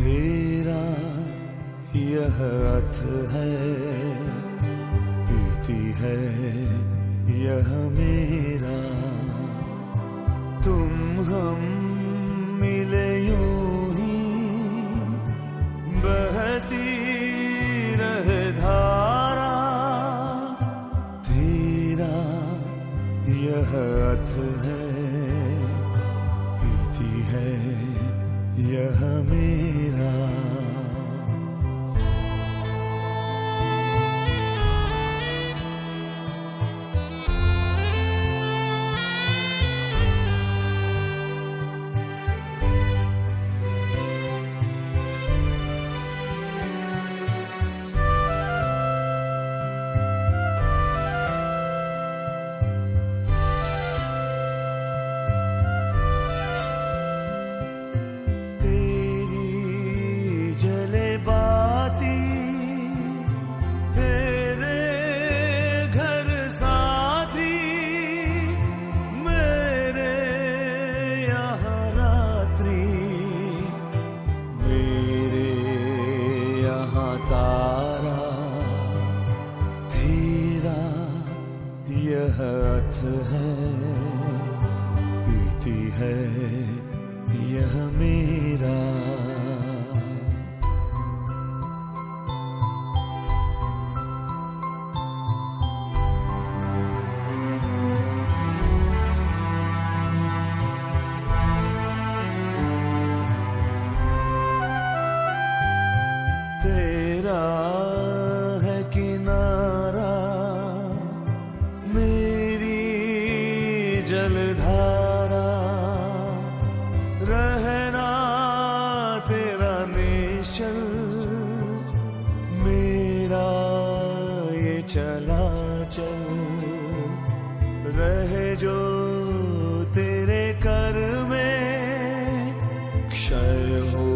तेरा यह अथ है इति है, यह मेरा। तुम हम मिले यूँ ही बहती रहे धारा। तेरा यह अथ है यहाँ तारा तेरा यह अथ है। पीती है यह मेरा जलधारा, रहना तेरा निश्चल, मेरा ये चला चल रहे जो तेरे कर में क्षय हो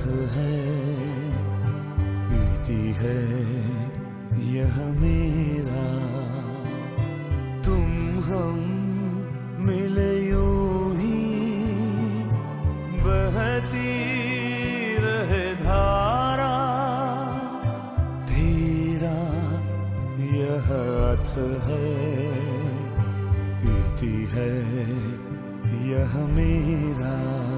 अथ है इति है, यह मेरा। तुम हम मिले यूँ ही, बहती रहे धारा। तेरा यह अथ है इति है, यह मेरा।